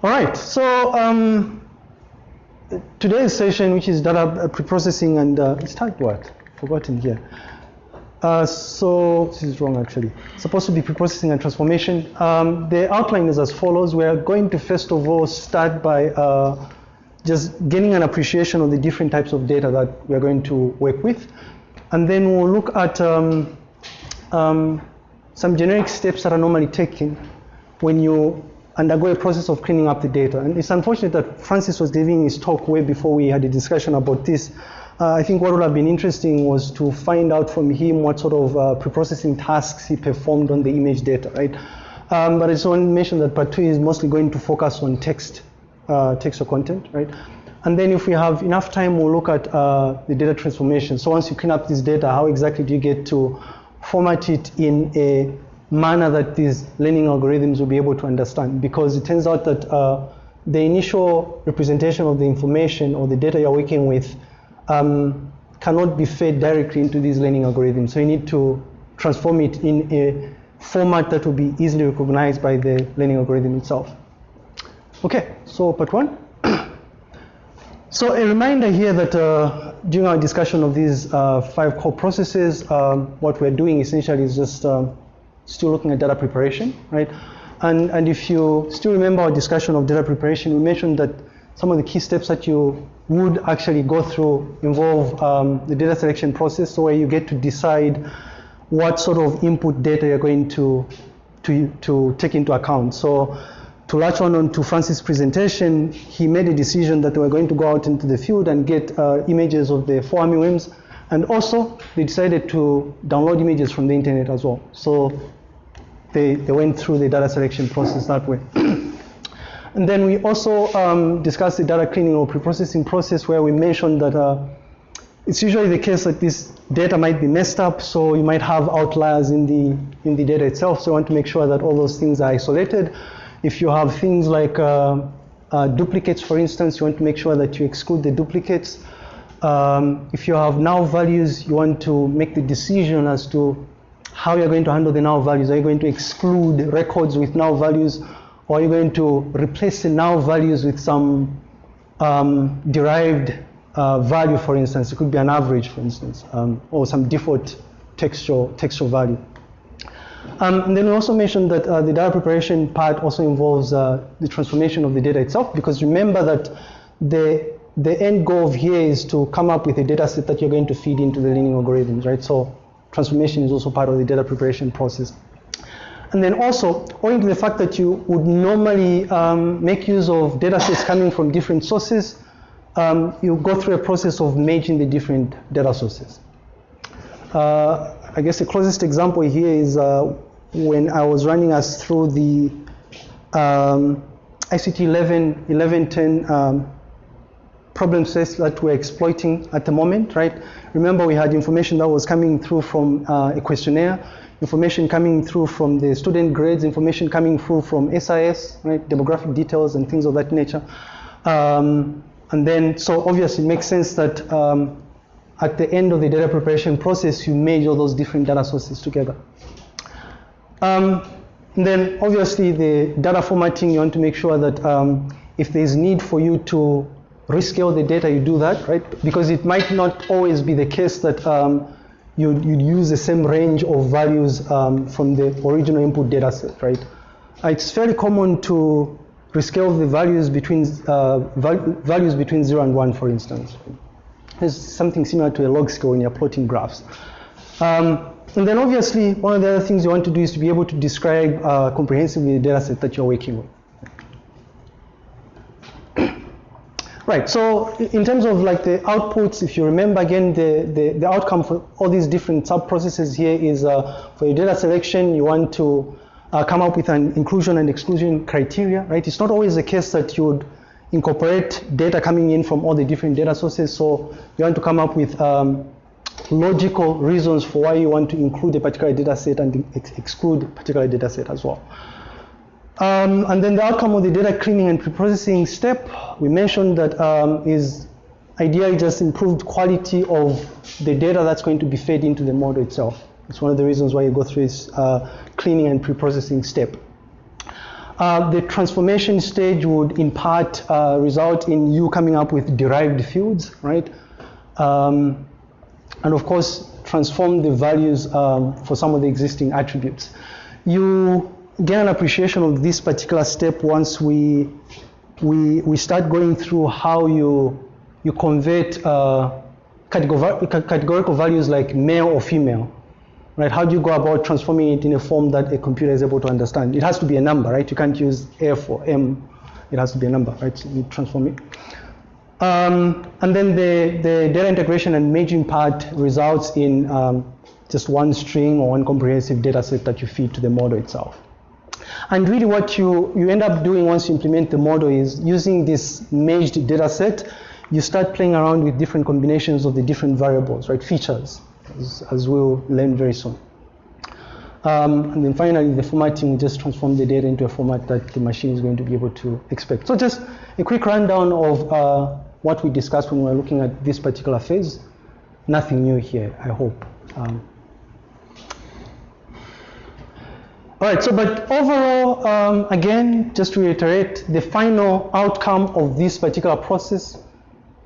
All right, so um, today's session, which is data preprocessing and uh, it's typed what? Forgotten here. Uh, so this is wrong actually. It's supposed to be preprocessing and transformation. Um, the outline is as follows. We are going to first of all start by uh, just getting an appreciation of the different types of data that we are going to work with. And then we'll look at um, um, some generic steps that are normally taken when you undergo a process of cleaning up the data. And it's unfortunate that Francis was giving his talk way before we had a discussion about this. Uh, I think what would have been interesting was to find out from him what sort of uh, preprocessing tasks he performed on the image data, right? Um, but I just want to mention that part two is mostly going to focus on text, uh, text or content, right? And then if we have enough time, we'll look at uh, the data transformation. So once you clean up this data, how exactly do you get to format it in a manner that these learning algorithms will be able to understand? Because it turns out that uh, the initial representation of the information or the data you're working with um, cannot be fed directly into these learning algorithms. So you need to transform it in a format that will be easily recognized by the learning algorithm itself. Okay, so part one. so a reminder here that uh, during our discussion of these uh, five core processes, um, what we're doing essentially is just um, still looking at data preparation, right? And, and if you still remember our discussion of data preparation, we mentioned that some of the key steps that you would actually go through involve um, the data selection process, so where you get to decide what sort of input data you're going to, to, to take into account. So to latch on, to Francis' presentation, he made a decision that they were going to go out into the field and get uh, images of the fall armyworms, and also they decided to download images from the internet as well. So they, they went through the data selection process that way. And then we also um, discussed the data cleaning or preprocessing process where we mentioned that uh, it's usually the case that this data might be messed up, so you might have outliers in the, in the data itself, so you want to make sure that all those things are isolated. If you have things like uh, uh, duplicates, for instance, you want to make sure that you exclude the duplicates. Um, if you have null values, you want to make the decision as to how you're going to handle the null values. Are you going to exclude records with null values? or are you're going to replace the null values with some um, derived uh, value, for instance. It could be an average, for instance, um, or some default textual, textual value. Um, and then we also mentioned that uh, the data preparation part also involves uh, the transformation of the data itself, because remember that the, the end goal here is to come up with a data set that you're going to feed into the learning algorithms, right? So transformation is also part of the data preparation process. And then also, owing to the fact that you would normally um, make use of data sets coming from different sources, um, you go through a process of merging the different data sources. Uh, I guess the closest example here is uh, when I was running us through the um, ICT 11, 1110 um, problem sets that we're exploiting at the moment, right? Remember we had information that was coming through from uh, a questionnaire information coming through from the student grades, information coming through from SIS, right, demographic details and things of that nature. Um, and then, so obviously it makes sense that um, at the end of the data preparation process, you merge all those different data sources together. Um, then obviously the data formatting, you want to make sure that um, if there's need for you to rescale the data, you do that, right? Because it might not always be the case that um, you'd, you'd use the same range of values um, from the original input data set, right? Uh, it's fairly common to rescale the values between uh, val values between zero and one, for instance. It's something similar to a log scale when you're plotting graphs. Um, and then obviously, one of the other things you want to do is to be able to describe uh, comprehensively the data set that you're working with. Right, so in terms of like the outputs, if you remember again, the, the, the outcome for all these different sub-processes here is uh, for your data selection, you want to uh, come up with an inclusion and exclusion criteria, right? It's not always the case that you would incorporate data coming in from all the different data sources, so you want to come up with um, logical reasons for why you want to include a particular data set and ex exclude a particular data set as well. Um, and then the outcome of the data cleaning and preprocessing step, we mentioned that um, is ideally just improved quality of the data that's going to be fed into the model itself. It's one of the reasons why you go through this uh, cleaning and preprocessing step. Uh, the transformation stage would in part uh, result in you coming up with derived fields, right? Um, and of course, transform the values um, for some of the existing attributes. You get an appreciation of this particular step once we, we, we start going through how you, you convert uh, categorical values like male or female right? How do you go about transforming it in a form that a computer is able to understand? It has to be a number, right? You can't use F or M. It has to be a number, right? So you transform it. Um, and then the, the data integration and merging part results in um, just one string or one comprehensive data set that you feed to the model itself. And really what you, you end up doing once you implement the model is using this merged data set, you start playing around with different combinations of the different variables, right, features as, as we'll learn very soon. Um, and then finally, the formatting just transform the data into a format that the machine is going to be able to expect. So just a quick rundown of uh, what we discussed when we were looking at this particular phase. Nothing new here, I hope. Um, all right, so but overall, um, again, just to reiterate, the final outcome of this particular process,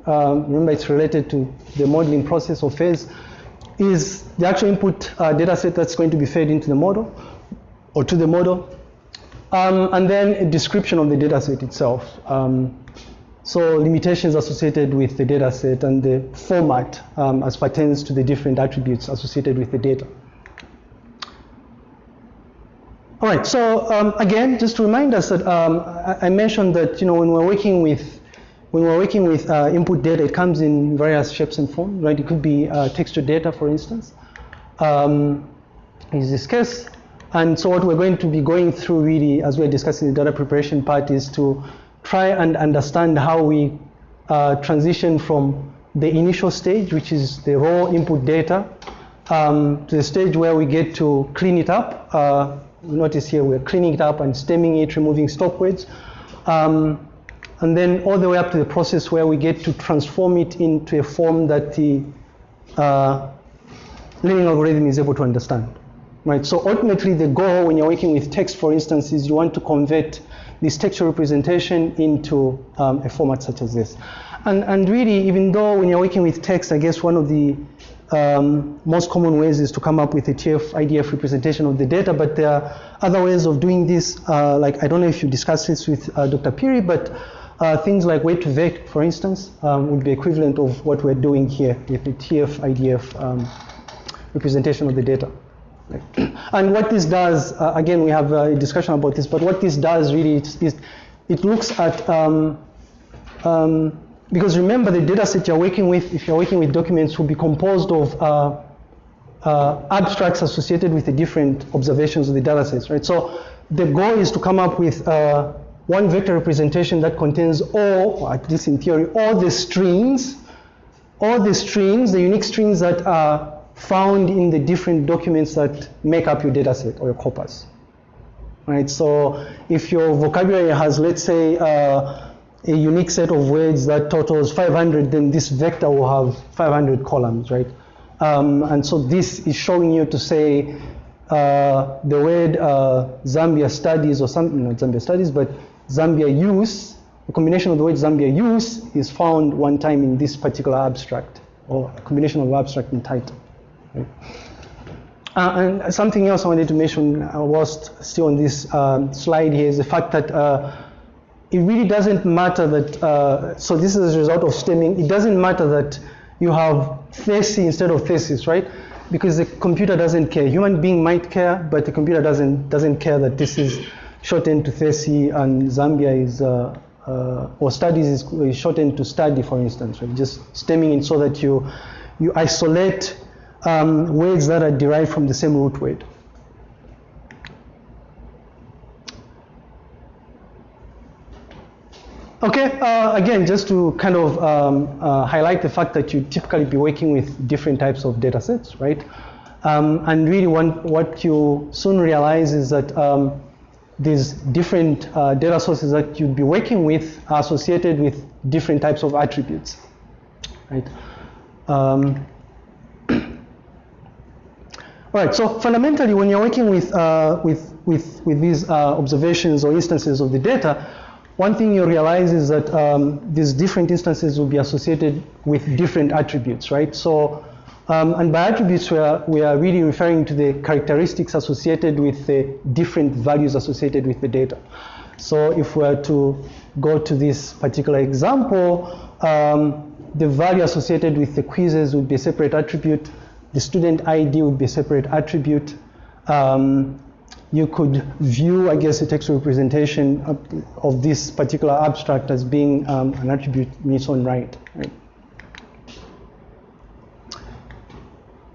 um, remember it's related to the modeling process or phase, is the actual input uh, data set that's going to be fed into the model or to the model. Um, and then a description of the data set itself. Um, so limitations associated with the data set and the format um, as pertains to the different attributes associated with the data. All right, so um, again, just to remind us that um, I, mentioned that you know when we're working with when we're working with uh, input data, it comes in various shapes and forms, right? It could be uh, texture data, for instance, um, in this case. And so what we're going to be going through really, as we're discussing the data preparation part, is to try and understand how we uh, transition from the initial stage, which is the raw input data, um, to the stage where we get to clean it up. Uh, notice here we're cleaning it up and stemming it, removing stop words. Um, and then all the way up to the process where we get to transform it into a form that the uh, learning algorithm is able to understand. Right, so ultimately the goal when you're working with text, for instance, is you want to convert this textual representation into um, a format such as this. And, and really, even though when you're working with text, I guess one of the um, most common ways is to come up with a TF IDF representation of the data, but there are other ways of doing this. Uh, like, I don't know if you discussed this with uh, Dr. Piri, but uh, things like word2vec, for instance, um, would be equivalent of what we're doing here with the TF IDF um, representation of the data. And what this does, uh, again, we have a discussion about this, but what this does really is, is it looks at, um, um, because remember the data set you're working with, if you're working with documents, will be composed of uh, uh, abstracts associated with the different observations of the data sets, right? So the goal is to come up with uh, one vector representation that contains all, at least in theory, all the strings, all the strings, the unique strings that are found in the different documents that make up your data set or your corpus. Right, so if your vocabulary has, let's say, uh, a unique set of words that totals 500, then this vector will have 500 columns, right? Um, and so this is showing you to say uh, the word uh, Zambia studies or something, not Zambia studies, but Zambia use, the combination of the word Zambia use is found one time in this particular abstract, or combination of abstract and title. Right? Uh, and something else I wanted to mention uh, whilst still on this um, slide here is the fact that uh, it really doesn't matter that, uh, so this is a result of stemming, it doesn't matter that you have thesis instead of thesis, right? Because the computer doesn't care. Human being might care, but the computer doesn't, doesn't care that this is shortened to Thesi and Zambia is, uh, uh, or studies is, is, shortened to study, for instance, right? Just stemming it so that you, you isolate um, words that are derived from the same root word. Okay, uh, again, just to kind of um, uh, highlight the fact that you typically be working with different types of data sets, right? Um, and really one, what you soon realize is that um, these different uh, data sources that you'd be working with are associated with different types of attributes, right? Um, all right, so fundamentally, when you're working with, uh, with with, with these uh, observations or instances of the data, one thing you realize is that um, these different instances will be associated with different attributes, right? So, um, and by attributes, we are, we are really referring to the characteristics associated with the different values associated with the data. So if we were to go to this particular example, um, the value associated with the quizzes would be a separate attribute. The student ID would be a separate attribute. Um, you could view, I guess, a textual representation of, of this particular abstract as being um, an attribute in its own right, right.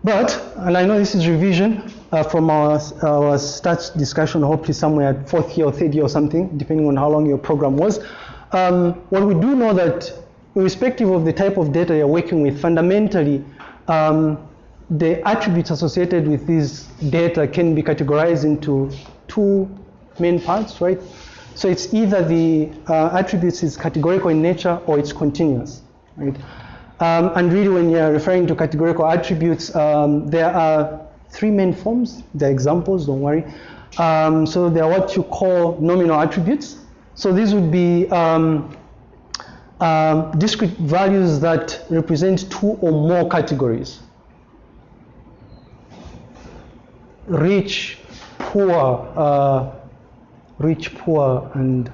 But, and I know this is revision uh, from our, our stats discussion, hopefully somewhere at fourth year or third year or something, depending on how long your program was. Um, what we do know that irrespective of the type of data you're working with, fundamentally, um, the attributes associated with this data can be categorized into two main parts, right? So it's either the uh, attributes is categorical in nature or it's continuous, right? Um, and really when you're referring to categorical attributes, um, there are three main forms. They're examples, don't worry. Um, so they are what you call nominal attributes. So these would be um, um, discrete values that represent two or more categories. Rich, poor, uh, rich, poor, and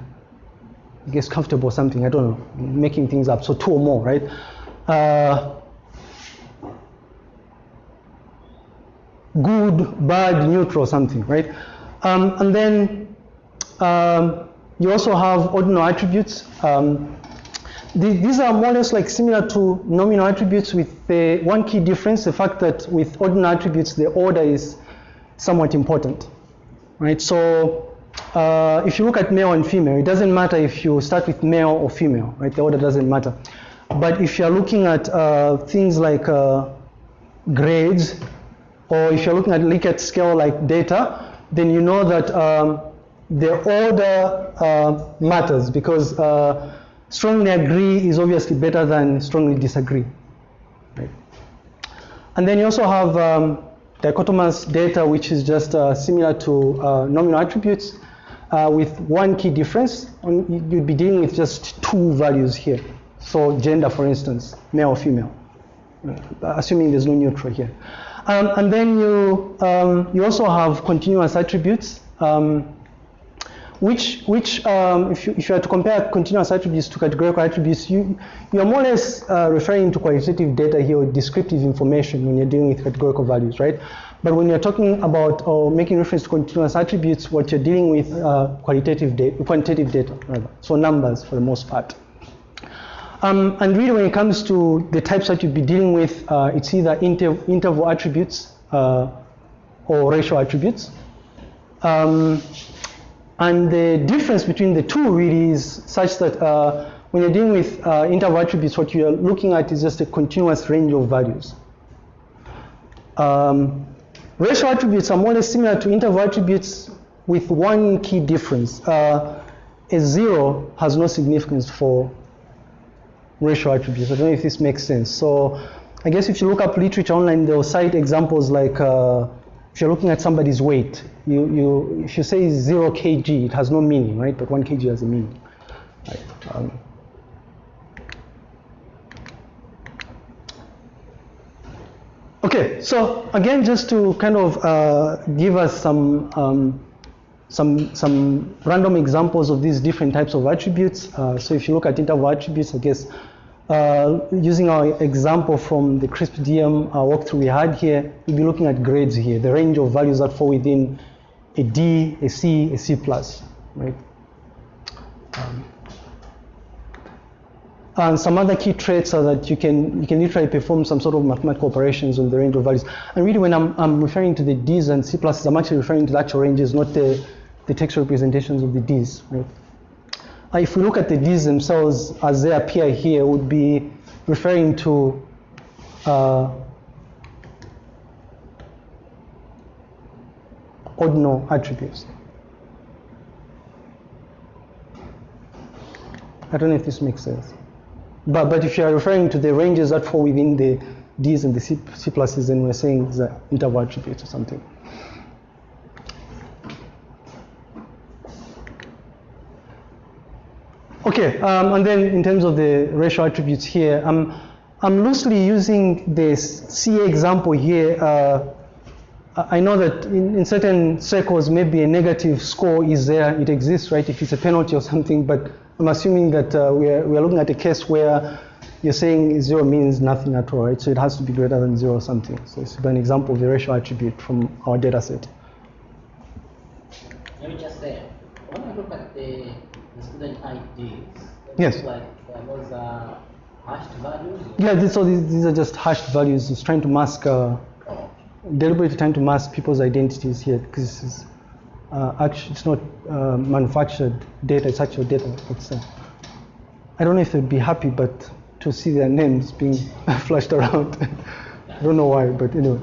I guess comfortable or something, I don't know, making things up. So two or more, right? Uh, good, bad, neutral, something, right? Um, and then um, you also have ordinal attributes. Um, these are more or less like similar to nominal attributes with the one key difference, the fact that with ordinal attributes, the order is somewhat important, right? So uh, if you look at male and female, it doesn't matter if you start with male or female, right? The order doesn't matter. But if you're looking at uh, things like uh, grades, or if you're looking at Likert scale like data, then you know that um, the order uh, matters because uh, strongly agree is obviously better than strongly disagree. Right? And then you also have um, dichotomous data, which is just uh, similar to uh, nominal attributes, uh, with one key difference. You'd be dealing with just two values here. So gender, for instance, male or female, assuming there's no neutral here. Um, and then you, um, you also have continuous attributes. Um, which, which um, if, you, if you are to compare continuous attributes to categorical attributes, you, you're more or less uh, referring to qualitative data here or descriptive information when you're dealing with categorical values, right? But when you're talking about or making reference to continuous attributes, what you're dealing with uh, qualitative data, quantitative data, rather. So numbers for the most part. Um, and really when it comes to the types that you'd be dealing with, uh, it's either inter interval attributes uh, or ratio attributes. Um, and the difference between the two really is such that uh, when you're dealing with uh, interval attributes, what you're looking at is just a continuous range of values. Um, ratio attributes are more or less similar to interval attributes with one key difference. Uh, a zero has no significance for ratio attributes. I don't know if this makes sense. So I guess if you look up literature online, they'll cite examples like uh, if you're looking at somebody's weight, you, you, if you say 0 kg, it has no meaning, right? But 1 kg has a meaning. Right? Um, okay, so again, just to kind of uh, give us some, um, some, some random examples of these different types of attributes. Uh, so if you look at interval attributes, I guess uh, using our example from the CRISP-DM uh, walkthrough we had here, we'll be looking at grades here, the range of values that fall within a D, a C, a C plus, right? Um, and some other key traits are that you can you can literally perform some sort of mathematical operations on the range of values. And really, when I'm, I'm referring to the D's and C pluses, I'm actually referring to the actual ranges, not the the text representations of the D's, right? Uh, if we look at the D's themselves as they appear here, would be referring to uh, ordinal attributes. I don't know if this makes sense. But, but if you are referring to the ranges that fall within the D's and the C, C pluses, then we're saying it's an interval attribute or something. Okay, um, and then in terms of the ratio attributes here, um, I'm loosely using this C example here uh, I know that in, in, certain circles, maybe a negative score is there, it exists, right, if it's a penalty or something, but I'm assuming that uh, we're, we're looking at a case where you're saying zero means nothing at all, right, so it has to be greater than zero or something. So it's an example of the racial attribute from our data set. Let me just say, when I look at the, the student IDs, yes. like those are hashed values? Yeah, this, so these, these are just hashed values. It's trying to mask uh, deliberately trying to mask people's identities here because it's, uh, actually, it's not uh, manufactured data, it's actual data. It's, uh, I don't know if they'd be happy, but to see their names being flashed around. I don't know why, but anyway.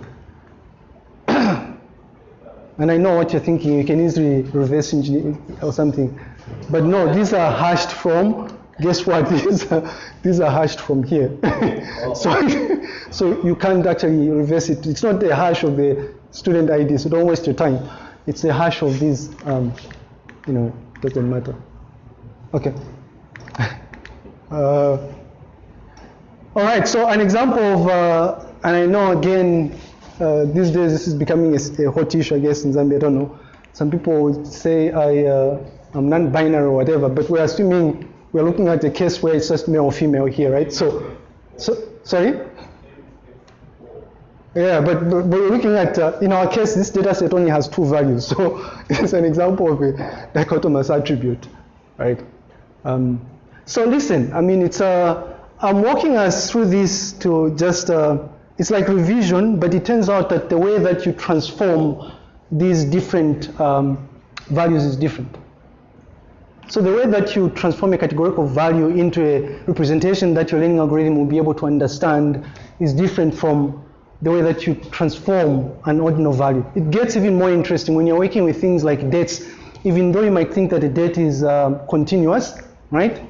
and I know what you're thinking, you can easily reverse engineer or something. But no, these are hashed from guess what? These are, these are hashed from here. so, so you can't actually reverse it. It's not the hash of the student ID, so don't waste your time. It's the hash of these, um, you know, doesn't matter. Okay. Uh, all right, so an example of, uh, and I know again, uh, these days this is becoming a, a, hot issue, I guess, in Zambia, I don't know. Some people say I, uh, I'm non-binary or whatever, but we're assuming we're looking at the case where it's just male or female here, right? So, so sorry? Yeah, but, but, we're looking at, uh, in our case, this data set only has two values. So it's an example of a dichotomous attribute, right? Um, so listen, I mean, it's, uh, I'm walking us through this to just, uh, it's like revision, but it turns out that the way that you transform these different um, values is different. So the way that you transform a categorical value into a representation that your learning algorithm will be able to understand is different from the way that you transform an ordinal value. It gets even more interesting when you're working with things like dates, even though you might think that a date is um, continuous, right?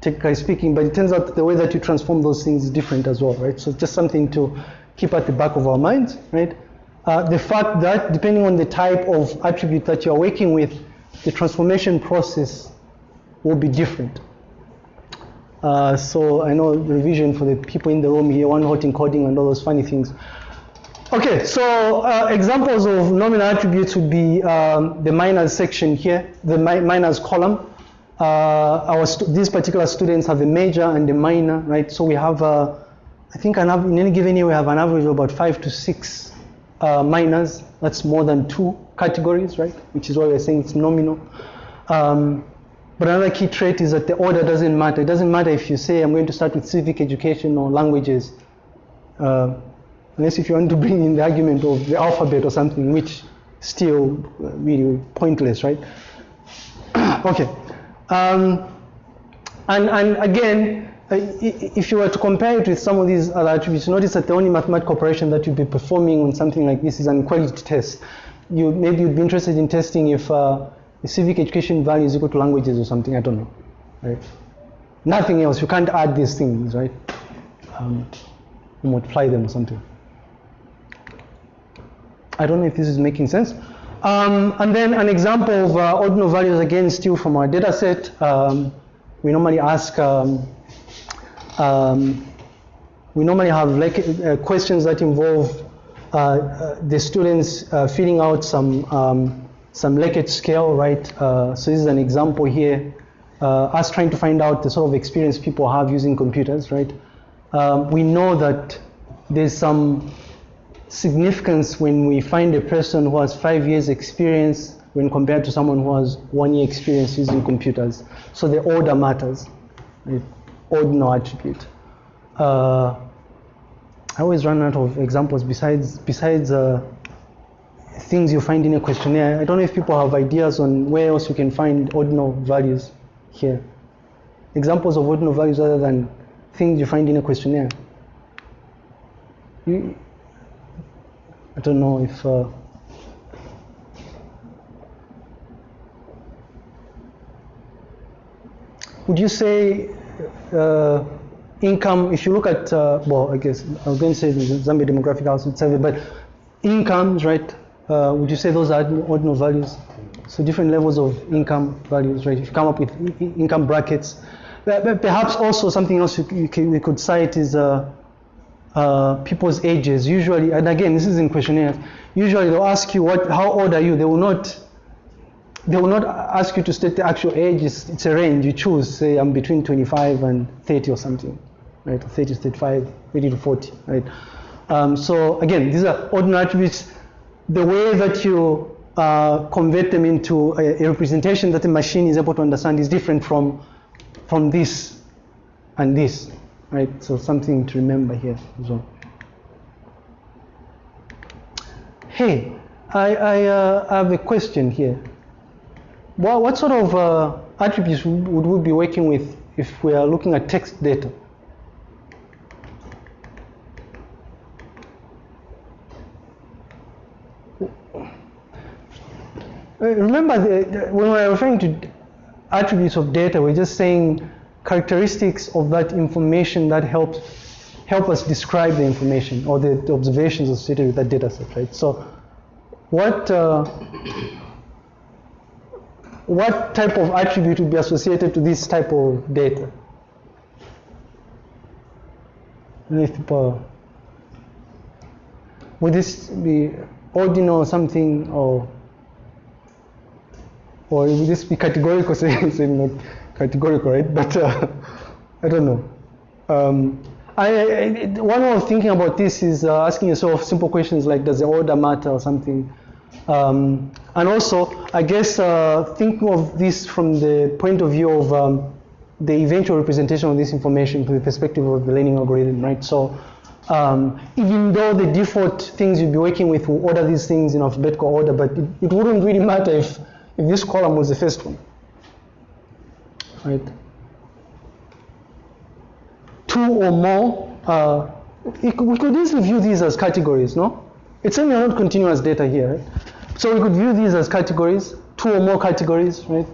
Technically speaking, but it turns out the way that you transform those things is different as well, right? So just something to keep at the back of our minds, right? Uh, the fact that depending on the type of attribute that you're working with, the transformation process will be different. Uh, so I know revision for the people in the room here, one hot encoding and all those funny things. Okay, so uh, examples of nominal attributes would be um, the minors section here, the mi minors column. Uh, our these particular students have a major and a minor, right? So we have, uh, I think, an in any given year we have an average of about five to six uh, minors. That's more than two categories, right? Which is why we're saying it's nominal. Um, but another key trait is that the order doesn't matter. It doesn't matter if you say I'm going to start with civic education or languages, uh, unless if you want to bring in the argument of the alphabet or something, which still uh, really pointless, right? okay. Um, and, and again, uh, if you were to compare it with some of these other attributes, notice that the only mathematical operation that you'd be performing on something like this is an equality test. You, maybe you'd be interested in testing if uh, the civic education value is equal to languages or something, I don't know. Right? Nothing else, you can't add these things, right? Um, multiply them or something. I don't know if this is making sense. Um, and then an example of uh, ordinal values, again, still from our data set. Um, we normally ask, um, um we normally have like, uh, questions that involve uh, uh the students uh, filling out some um, some Likert scale, right? Uh, so this is an example here, uh, us trying to find out the sort of experience people have using computers, right? Um, we know that there's some significance when we find a person who has five years experience when compared to someone who has one year experience using computers. So the order matters, right? ordinal attribute. Uh, I always run out of examples besides, besides uh, things you find in a questionnaire. I don't know if people have ideas on where else you can find ordinal values here. Examples of ordinal values other than things you find in a questionnaire. You, I don't know if. Uh, would you say uh, income, if you look at, uh, well, I guess I was going to say the Zambia Demographic House Survey, but incomes, right? Uh, would you say those are ordinal values? So different levels of income values, right? If you come up with income brackets, But- perhaps also something else you, can, could cite is uh, uh, people's ages. Usually, and again, this is in questionnaires. Usually, they'll ask you what, how old are you? They will not. They will not ask you to state the actual age. It's, it's a range. You choose. Say, I'm between 25 and 30 or something, right? 30 to 35, 30 to 40, right? Um, so again, these are ordinal attributes. The way that you uh, convert them into a, a representation that the machine is able to understand is different from from this and this, right? So something to remember here as well. Hey, I, I, uh, have a question here. What, what sort of uh, attributes would would we be working with if we are looking at text data? Uh, remember, the, the- when we're referring to attributes of data, we're just saying characteristics of that information that helps help us describe the information or the, observations associated with that data set, right? So, what uh, what type of attribute would be associated to this type of data? If people would this be ordinal or something or or would this be categorical? Saying say not categorical, right? But uh, I don't know. Um, I, I, one way of thinking about this is uh, asking yourself simple questions like, does the order matter or something? Um, and also, I guess uh, think of this from the point of view of um, the eventual representation of this information from the perspective of the learning algorithm, right? So um, even though the default things you'll be working with will order these things in alphabetical order, but it, it wouldn't really matter if, this column was the first one, right? Two or more, uh, we could- easily view these as categories, no? It's certainly not continuous data here, right? So we could view these as categories, two or more categories, right?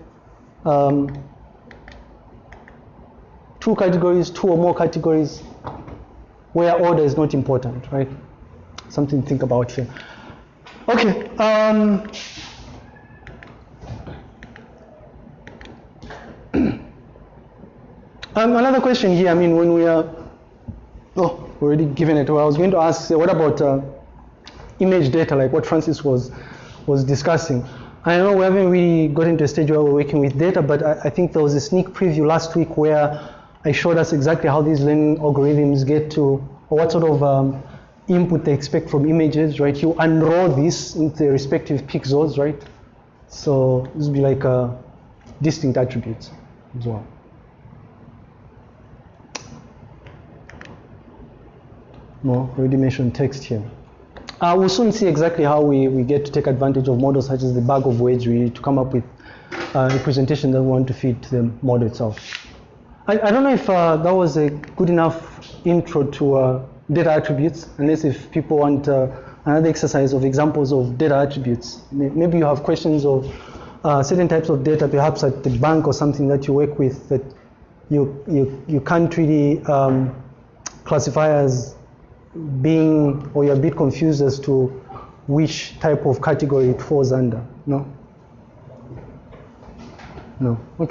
Um, two categories, two or more categories, where order is not important, right? Something to think about here. Okay. Um, um, another question here. I mean, when we are oh, already given it. Well, I was going to ask, uh, what about uh, image data, like what Francis was was discussing? I know we haven't really gotten to a stage where we're working with data, but I, I think there was a sneak preview last week where I showed us exactly how these learning algorithms get to, or what sort of um, input they expect from images, right? You unroll this into the respective pixels, right? So this would be like uh, distinct attributes as well. No, already mentioned text here. Uh, we'll soon see exactly how we, we get to take advantage of models such as the bag of words really to come up with uh, a that we want to feed to the model itself. I, I don't know if uh, that was a good enough intro to uh, data attributes, unless if people want uh, another exercise of examples of data attributes. Maybe you have questions of uh, certain types of data, perhaps at the bank or something that you work with that you, you, you can't really um, classify as being, or you're a bit confused as to which type of category it falls under. No? No. Okay.